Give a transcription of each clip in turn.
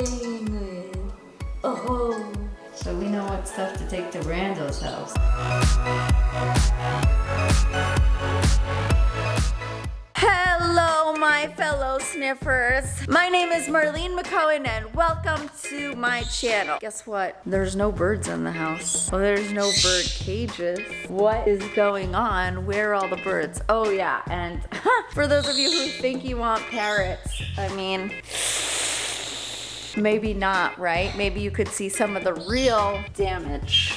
with. Oh. So we know what stuff to take to Brando's house. Hello, my fellow sniffers. My name is Marlene McCohen, and welcome to my channel. Guess what? There's no birds in the house. Well, there's no bird cages. What is going on? Where are all the birds? Oh, yeah, and for those of you who think you want parrots, I mean, maybe not, right? Maybe you could see some of the real damage.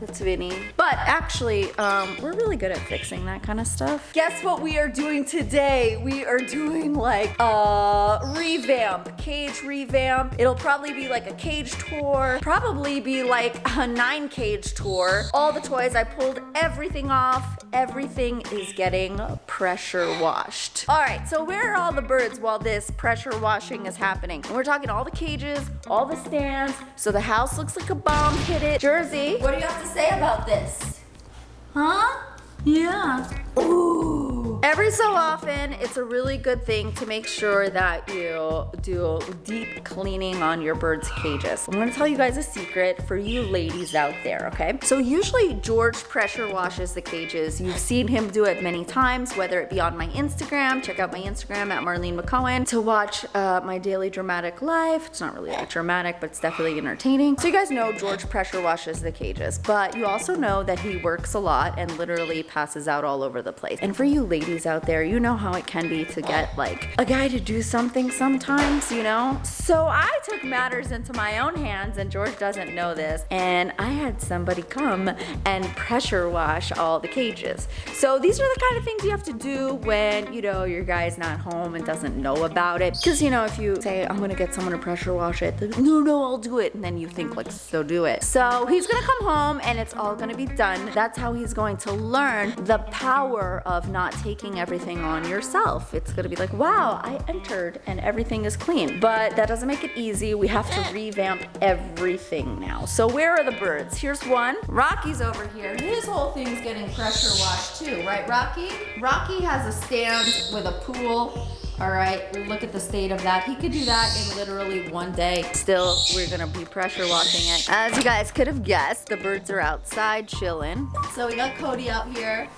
That's Vinny. But actually, um, we're really good at fixing that kind of stuff. Guess what we are doing today? We are doing like a revamp, cage revamp. It'll probably be like a cage tour, probably be like a nine cage tour. All the toys, I pulled everything off. Everything is getting pressure washed. All right, so where are all the birds while this pressure washing is happening? And we're talking all the cages, all the stands, so the house looks like a bomb hit it. Jersey, what do you have to say about this? Huh? Yeah. Ooh. Every so often, it's a really good thing to make sure that you do deep cleaning on your bird's cages. I'm gonna tell you guys a secret for you ladies out there, okay? So usually George pressure washes the cages. You've seen him do it many times, whether it be on my Instagram, check out my Instagram at Marlene McCohen to watch uh, my daily dramatic life. It's not really that dramatic, but it's definitely entertaining. So you guys know George pressure washes the cages, but you also know that he works a lot and literally passes out all over the place. And for you ladies out there, you know how it can be to get like a guy to do something sometimes, you know? So I took matters into my own hands and George doesn't know this and I had somebody come and pressure wash all the cages. So these are the kind of things you have to do when, you know, your guy's not home and doesn't know about it. Cause you know, if you say, I'm gonna get someone to pressure wash it, like, no, no, I'll do it. And then you think like, so do it. So he's gonna come home and it's all gonna be done. That's how he's going to learn the power of not taking taking everything on yourself. It's gonna be like, wow, I entered and everything is clean. But that doesn't make it easy. We have to revamp everything now. So where are the birds? Here's one. Rocky's over here. His whole thing's getting pressure washed too, right, Rocky? Rocky has a stand with a pool all right, look at the state of that. He could do that in literally one day. Still, we're gonna be pressure washing it. As you guys could have guessed, the birds are outside chilling. So we got Cody out here.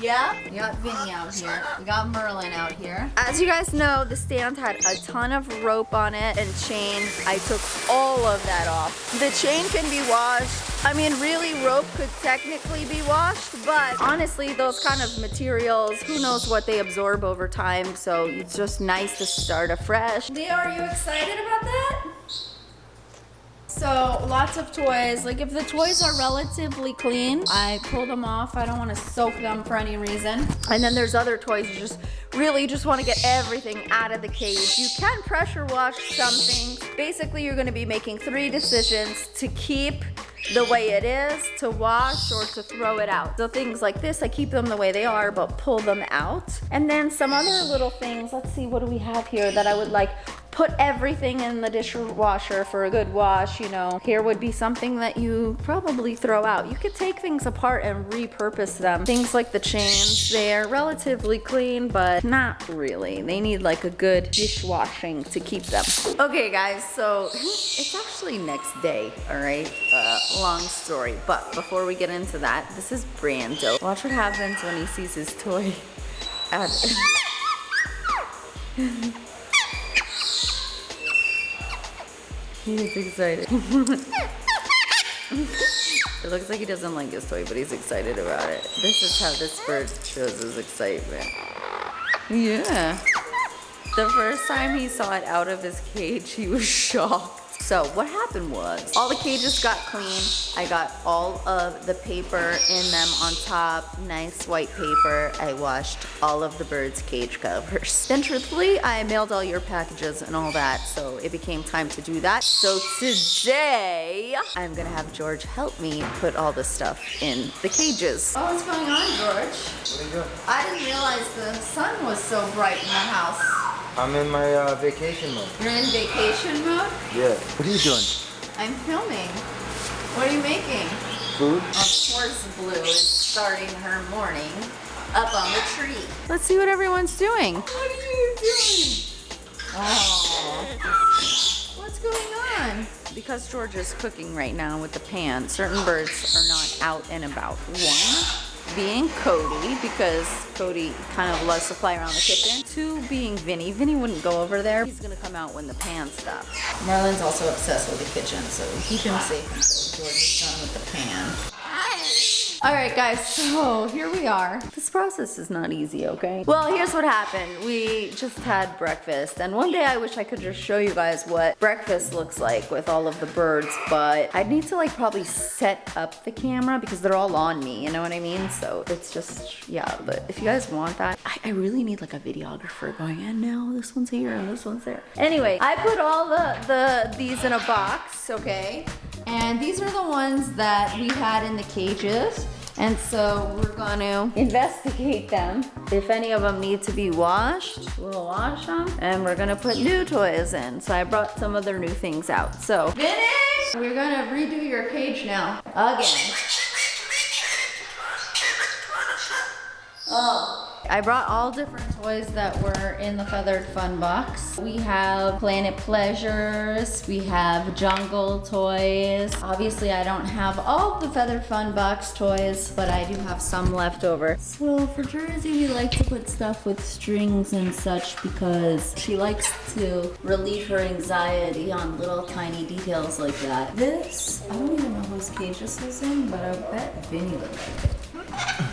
Yeah, we got Vinny out here. We got Merlin out here. As you guys know, the stand had a ton of rope on it and chain. I took all of that off. The chain can be washed. I mean, really, rope could technically be washed, but honestly, those kind of materials, who knows what they absorb over time, so it's just nice to start afresh. Leo, are you excited about that? So lots of toys. Like if the toys are relatively clean, I pull them off. I don't want to soak them for any reason. And then there's other toys you just really just want to get everything out of the cage. You can pressure wash some things. Basically, you're going to be making three decisions to keep the way it is, to wash or to throw it out. So things like this, I keep them the way they are, but pull them out. And then some other little things, let's see, what do we have here that I would like put everything in the dishwasher for a good wash, you know. Here would be something that you probably throw out. You could take things apart and repurpose them. Things like the chains, they're relatively clean, but not really. They need like a good dishwashing to keep them. Okay guys, so it's actually next day, all right? Uh, long story, but before we get into that, this is Brando. Watch what happens when he sees his toy. He's excited. it looks like he doesn't like his toy, but he's excited about it. This is how this bird shows his excitement. Yeah. The first time he saw it out of his cage, he was shocked. So what happened was all the cages got clean. I got all of the paper in them on top, nice white paper. I washed all of the birds' cage covers. Then truthfully, I mailed all your packages and all that, so it became time to do that. So today, I'm gonna have George help me put all the stuff in the cages. Oh, what's going on, George? What are you doing? I didn't realize the sun was so bright in the house. I'm in my uh, vacation mode. You're in vacation mode? Yeah. What are you doing? I'm filming. What are you making? Food? Of course Blue is starting her morning up on the tree. Let's see what everyone's doing. What are you doing? Oh. What's going on? because George is cooking right now with the pan, certain birds are not out and about. One being Cody, because Cody kind of loves to fly around the kitchen. Two being Vinny. Vinny wouldn't go over there. He's gonna come out when the pan stops. Marlon's also obsessed with the kitchen, so we keep him safe until George is done with the pan. All right, guys, so here we are. This process is not easy, okay? Well, here's what happened. We just had breakfast, and one day I wish I could just show you guys what breakfast looks like with all of the birds, but I'd need to like probably set up the camera because they're all on me, you know what I mean? So it's just, yeah, but if you guys want that, I, I really need like a videographer going, and now this one's here and this one's there. Anyway, I put all the, the these in a box, okay? And these are the ones that we had in the cages. And so we're gonna investigate them. If any of them need to be washed, we'll wash them. And we're gonna put new toys in. So I brought some other new things out. So, finish! We're gonna redo your cage now. Again. Oh. I brought all different toys that were in the Feathered Fun box. We have Planet Pleasures, we have Jungle toys. Obviously I don't have all the Feathered Fun box toys, but I do have some left over. So for Jersey, we like to put stuff with strings and such because she likes to relieve her anxiety on little tiny details like that. This, I don't even know whose cage this is in, but I bet Vinny would like it.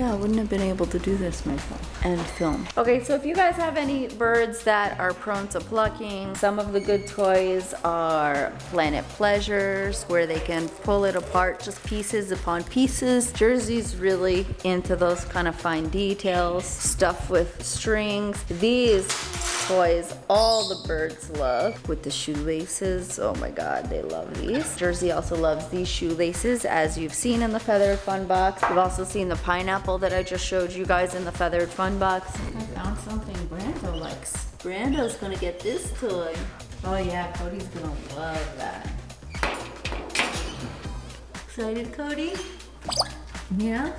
Yeah, I wouldn't have been able to do this myself and film. Okay, so if you guys have any birds that are prone to plucking, some of the good toys are Planet Pleasures, where they can pull it apart just pieces upon pieces. Jersey's really into those kind of fine details, stuff with strings. These toys all the birds love with the shoelaces. Oh my god, they love these. Jersey also loves these shoelaces as you've seen in the Feathered Fun box. You've also seen the pineapple that I just showed you guys in the Feathered Fun box. I found something Brando likes. Brando's gonna get this toy. Oh yeah, Cody's gonna love that. Excited, Cody? Yeah?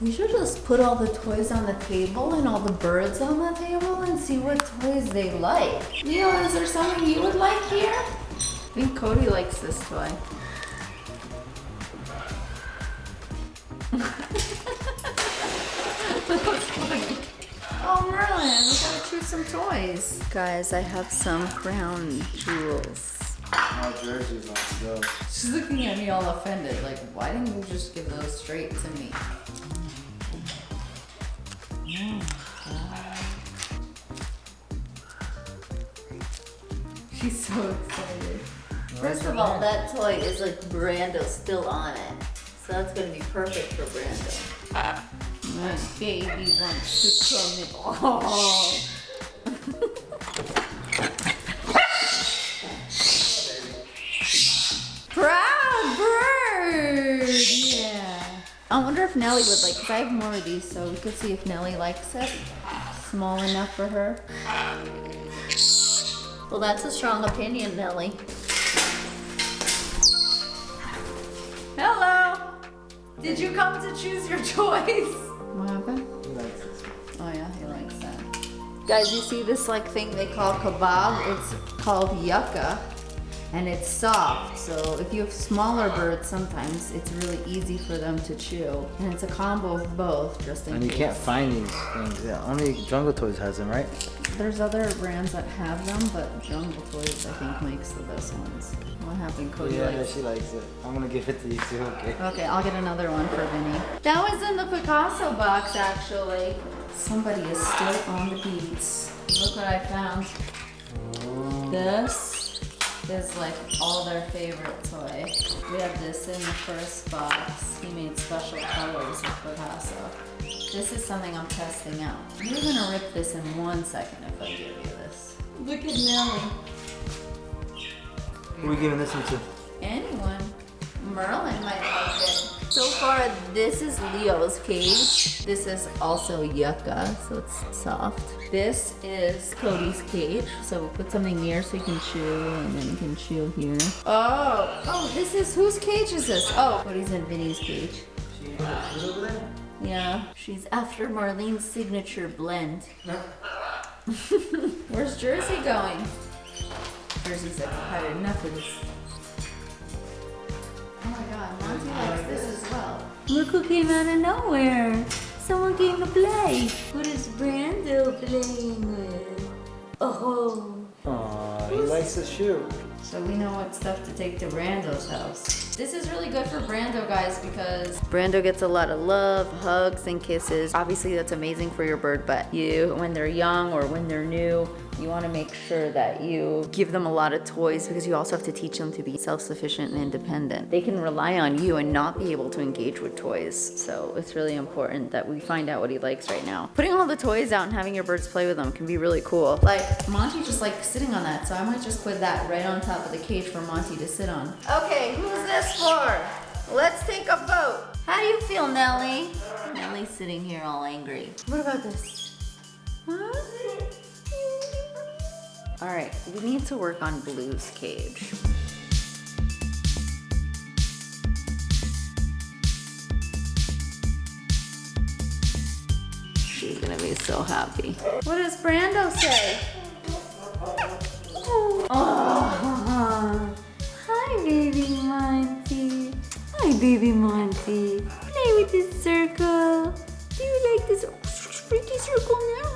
We should just put all the toys on the table and all the birds on the table and see what toys they like. Leo, is there something you would like here? I think Cody likes this toy. Oh, Merlin, we gotta choose some toys. Guys, I have some crown jewels. Oh, Jersey's on the go. She's looking at me all offended, like, why didn't you just give those straight to me? She's so excited. First of all, that toy is like Brando still on it. So that's gonna be perfect for Brando. Ah, my baby wants to come in. Oh. Proud bird! Yeah. I wonder if Nellie would like, cause I have more of these, so we could see if Nellie likes it. Small enough for her. Well, that's a strong opinion, Nellie. Hello! Did you come to choose your choice? What happened? He likes this. Oh yeah, he likes that. Guys, you see this like thing they call kebab? It's called yucca. And it's soft, so if you have smaller birds, sometimes it's really easy for them to chew. And it's a combo of both, just in And you case. can't find these things. Yeah, only Jungle Toys has them, right? There's other brands that have them, but Jungle Toys I think makes the best ones. What happened, Cody? yeah, likes- she likes it. I'm gonna give it to you too, okay? Okay, I'll get another one for Vinny. That was in the Picasso box, actually. Somebody is still on the beats. Look what I found. Oh. This is like all their favorite toy. We have this in the first box. He made special colors with Picasso. This is something I'm testing out. You're gonna rip this in one second if I give you this. Look at Nellie. Who are we giving this one to? Anyone. Merlin might like it. So far, this is Leo's cage. This is also yucca, so it's soft. This is Cody's cage, so we'll put something near so he can chew, and then he can chew here. Oh, oh, this is, whose cage is this? Oh, Cody's in Vinny's cage. Yeah, she's after Marlene's signature blend. Where's Jersey going? Jersey's like, I've had enough of this. Oh my god, Monty likes this as well. Look who came out of nowhere. Someone came to play. What is Brando playing with? Oh. Aw, he likes the shoe. So we know what stuff to take to Brando's house. This is really good for Brando guys because Brando gets a lot of love, hugs, and kisses. Obviously, that's amazing for your bird, but you, when they're young or when they're new, you want to make sure that you give them a lot of toys because you also have to teach them to be self-sufficient and independent. They can rely on you and not be able to engage with toys. So it's really important that we find out what he likes right now. Putting all the toys out and having your birds play with them can be really cool. like Monty just like sitting on that. So I might just put that right on top of the cage for Monty to sit on. Okay, who's this for? Let's take a vote. How do you feel, Nellie? Nellie's sitting here all angry. What about this? Huh? All right, we need to work on Blue's cage. She's gonna be so happy. What does Brando say? Oh, hi, baby Monty. Hi, baby Monty. Play with this circle. Do you like this freaky circle now?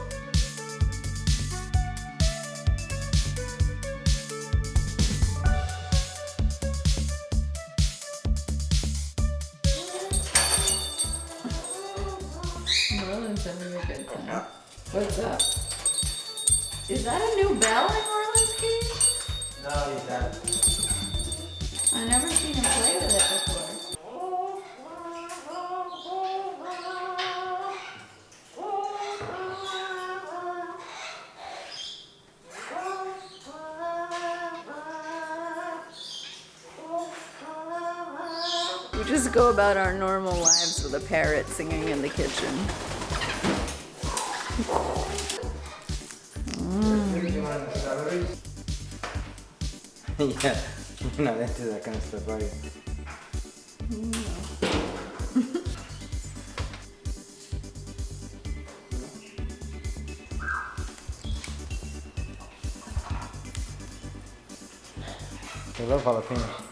Having a. What's up? Is that a new bell in Merlin's cage? No, he's not. I've never seen him play with it before. We just go about our normal lives with a parrot singing in the kitchen. Yeah, you're not into that kind of stuff, are you? They love jalapenos.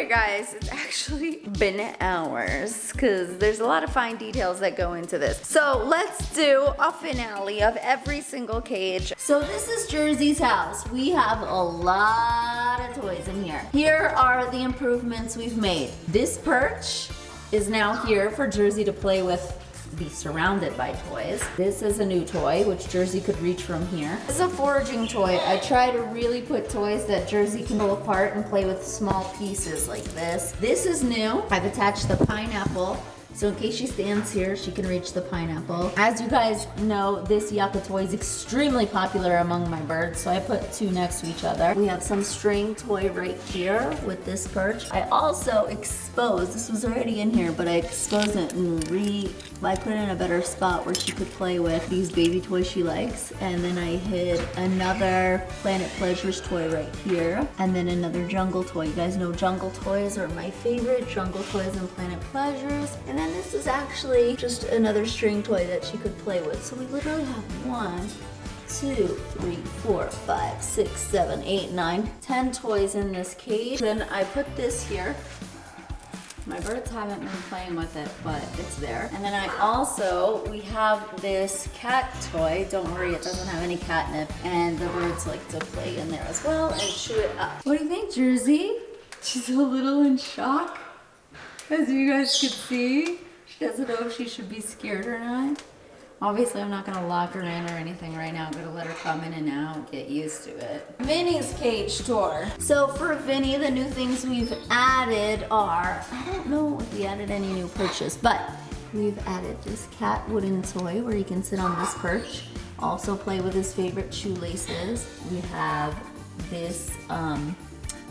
Okay guys, it's actually been hours because there's a lot of fine details that go into this. So let's do a finale of every single cage. So this is Jersey's house. We have a lot of toys in here. Here are the improvements we've made. This perch is now here for Jersey to play with be surrounded by toys. This is a new toy, which Jersey could reach from here. This is a foraging toy. I try to really put toys that Jersey can pull apart and play with small pieces like this. This is new. I've attached the pineapple so in case she stands here, she can reach the pineapple. As you guys know, this yucca toy is extremely popular among my birds, so I put two next to each other. We have some string toy right here with this perch. I also exposed, this was already in here, but I exposed it and re, I put it in a better spot where she could play with these baby toys she likes. And then I hid another Planet Pleasures toy right here, and then another jungle toy. You guys know jungle toys are my favorite, jungle toys and Planet Pleasures. And then this is actually just another string toy that she could play with. So we literally have one, two, three, four, five, six, seven, eight, nine, ten toys in this cage. Then I put this here. My birds haven't been playing with it, but it's there. And then I also, we have this cat toy. Don't worry, it doesn't have any catnip. And the birds like to play in there as well and chew it up. What do you think, Jersey? She's a little in shock. As you guys can see, she doesn't know if she should be scared or not. Obviously, I'm not gonna lock her in or anything right now. I'm gonna let her come in and out, get used to it. Vinny's cage tour. So for Vinny, the new things we've added are, I don't know if we added any new perches, but we've added this cat wooden toy where he can sit on this perch. Also play with his favorite shoelaces. We have this um,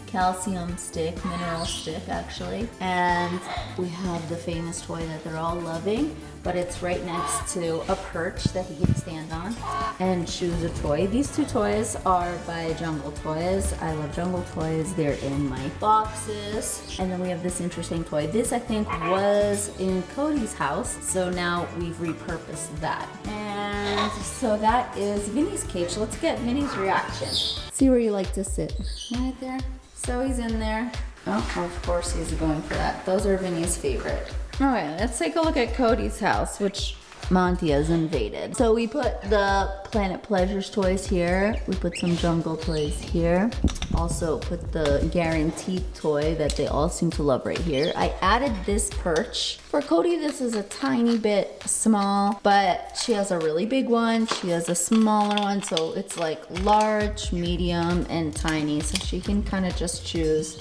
calcium stick, mineral stick actually. And we have the famous toy that they're all loving, but it's right next to a perch that he can stand on and choose a toy. These two toys are by Jungle Toys. I love Jungle Toys. They're in my boxes. And then we have this interesting toy. This I think was in Cody's house, so now we've repurposed that. And. So that is Vinny's cage. Let's get Vinny's reaction. See where you like to sit. Right there. So he's in there. Oh, of course he's going for that. Those are Vinny's favorite. All right, let's take a look at Cody's house, which Monty has invaded. So we put the Planet Pleasures toys here. We put some jungle toys here. Also put the guaranteed toy that they all seem to love right here. I added this perch. For Cody, this is a tiny bit small, but she has a really big one. She has a smaller one, so it's like large, medium, and tiny. So she can kind of just choose.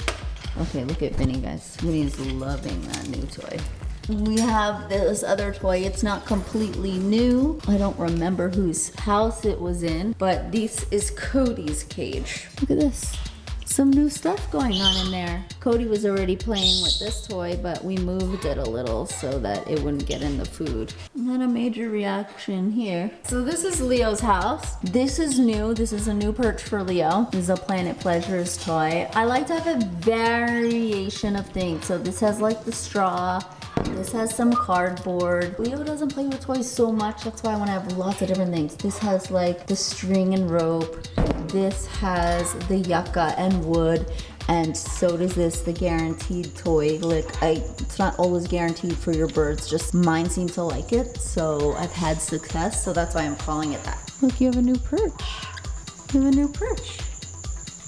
Okay, look at Vinny, guys. Vinny's loving that new toy. We have this other toy. It's not completely new. I don't remember whose house it was in, but this is Cody's cage. Look at this. Some new stuff going on in there. Cody was already playing with this toy, but we moved it a little so that it wouldn't get in the food. Not a major reaction here. So this is Leo's house. This is new. This is a new perch for Leo. This is a Planet Pleasures toy. I like to have a variation of things. So this has like the straw. This has some cardboard. Leo doesn't play with toys so much. That's why I want to have lots of different things. This has like the string and rope. This has the yucca and wood. And so does this, the guaranteed toy. Like, I, it's not always guaranteed for your birds, just mine seem to like it. So I've had success, so that's why I'm calling it that. Look, you have a new perch. You have a new perch.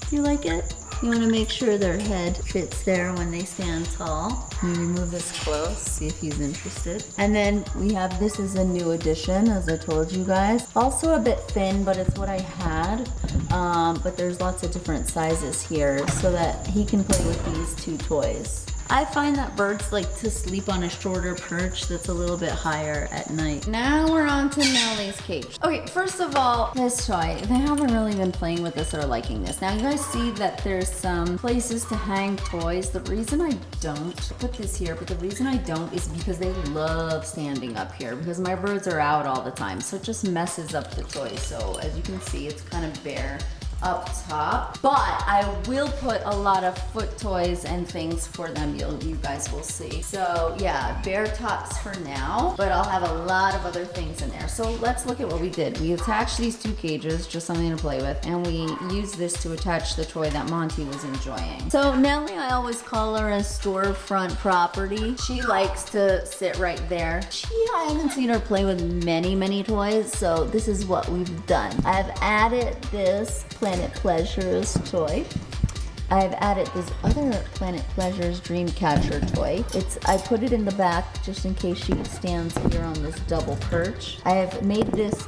Do you like it? You want to make sure their head fits there when they stand tall. Me move this close, see if he's interested. And then we have, this is a new addition, as I told you guys. Also a bit thin, but it's what I had. Um, but there's lots of different sizes here so that he can play with these two toys. I find that birds like to sleep on a shorter perch that's a little bit higher at night. Now we're on to Nellie's cage. Okay, first of all, this toy, they haven't really been playing with this or liking this. Now you guys see that there's some places to hang toys. The reason I don't put this here, but the reason I don't is because they love standing up here because my birds are out all the time. So it just messes up the toy. So as you can see, it's kind of bare up top. But I will put a lot of foot toys and things for them. You'll, you guys will see. So yeah, bare tops for now, but I'll have a lot of other things in there. So let's look at what we did. We attached these two cages, just something to play with, and we used this to attach the toy that Monty was enjoying. So Nellie, I always call her a storefront property. She likes to sit right there. She, I haven't seen her play with many, many toys, so this is what we've done. I've added this Planet Pleasures toy. I've added this other Planet Pleasures Dreamcatcher toy. It's I put it in the back just in case she stands here on this double perch. I have made this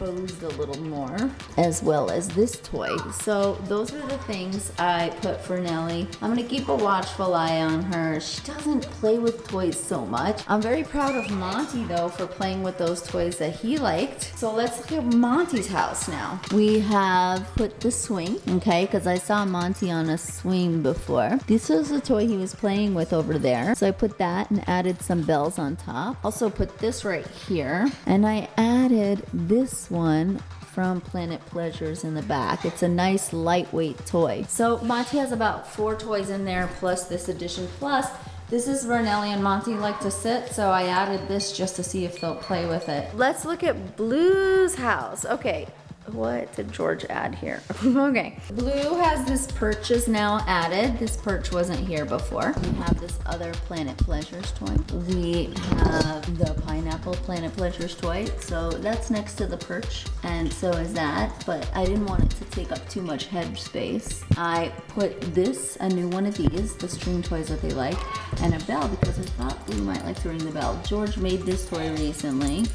exposed a little more as well as this toy. So those are the things I put for Nellie. I'm gonna keep a watchful eye on her. She doesn't play with toys so much. I'm very proud of Monty though for playing with those toys that he liked. So let's look at Monty's house now. We have put the swing, okay, because I saw Monty on a swing before. This was the toy he was playing with over there. So I put that and added some bells on top. Also put this right here. And I added this one from Planet Pleasures in the back. It's a nice lightweight toy. So Monty has about four toys in there plus this addition plus this is where Nellie and Monty like to sit, so I added this just to see if they'll play with it. Let's look at Blue's house. Okay, what did George add here? okay. Blue has this perches now added. This perch wasn't here before. We have this other Planet Pleasures toy. We have the Pineapple Planet Pleasures toy. So that's next to the perch and so is that, but I didn't want it to take up too much head space. I put this, a new one of these, the string toys that they like, and a bell because I thought Blue might like to ring the bell. George made this toy recently.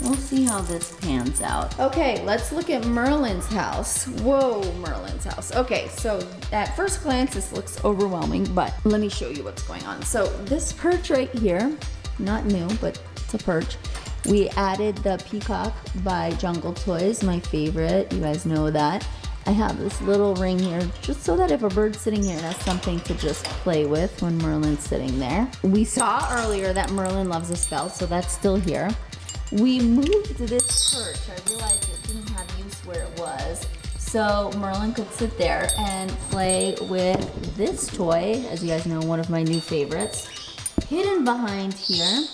We'll see how this pans out. Okay, let's look at Merlin's house. Whoa, Merlin's house. Okay, so at first glance, this looks overwhelming, but let me show you what's going on. So this perch right here, not new, but it's a perch. We added the Peacock by Jungle Toys, my favorite. You guys know that. I have this little ring here just so that if a bird's sitting here, it has something to just play with when Merlin's sitting there. We saw earlier that Merlin loves a spell, so that's still here. We moved this perch. I realized it didn't have use where it was. So Merlin could sit there and play with this toy, as you guys know, one of my new favorites. Hidden behind here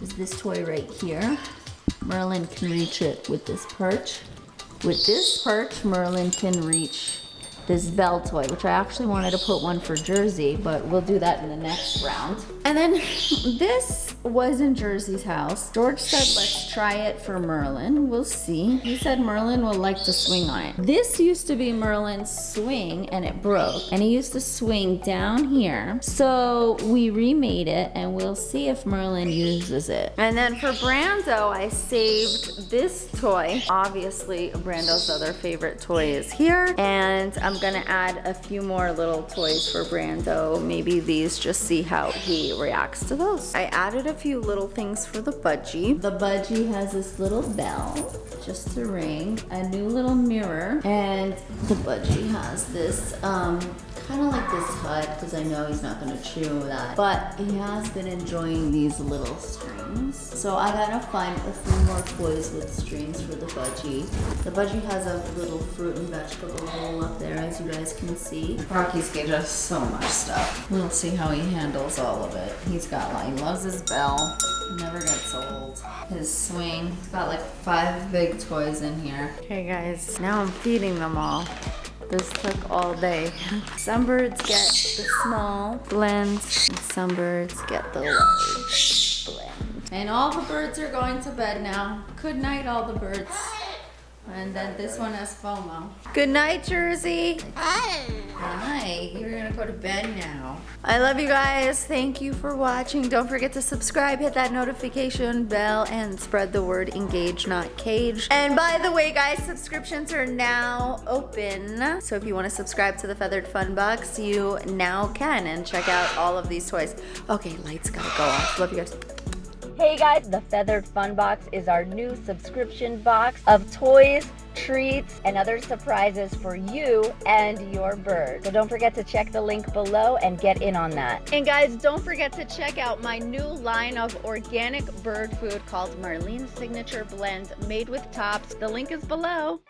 is this toy right here. Merlin can reach it with this perch. With this perch, Merlin can reach this bell toy, which I actually wanted to put one for Jersey, but we'll do that in the next round. And then this was in Jersey's house. George said, let's try it for Merlin. We'll see. He said Merlin will like to swing on it. This used to be Merlin's swing and it broke. And he used to swing down here. So we remade it and we'll see if Merlin uses it. And then for Brando, I saved this toy. Obviously, Brando's other favorite toy is here. And I'm gonna add a few more little toys for Brando. Maybe these, just see how he reacts to those. I added a few little things for the budgie. The budgie has this little bell just to ring, a new little mirror, and the budgie has this um, kind of like this hut because I know he's not gonna chew that, but he has been enjoying these little strings. So I gotta find a few more toys with strings for the budgie. The budgie has a little fruit and vegetable bowl up there, as you guys can see. Rocky's gave us so much stuff. We'll see how he handles all of it. He's got like, he loves his bell. Never gets old. His swing. He's got like five big toys in here. Okay guys, now I'm feeding them all. This took all day. Some birds get the small blends, and some birds get the large blend. And all the birds are going to bed now. Good night, all the birds. And then this one has FOMO. Good night, Jersey. Hi, Hi. you're gonna go to bed now. I love you guys. Thank you for watching. Don't forget to subscribe, hit that notification bell, and spread the word engage, not cage. And by the way, guys, subscriptions are now open. So if you want to subscribe to the Feathered Fun Box, you now can and check out all of these toys. Okay, lights gotta go off. Love you guys. Hey guys, the Feathered Fun Box is our new subscription box of toys, treats, and other surprises for you and your bird. So don't forget to check the link below and get in on that. And guys, don't forget to check out my new line of organic bird food called Marlene's Signature Blend made with tops. The link is below.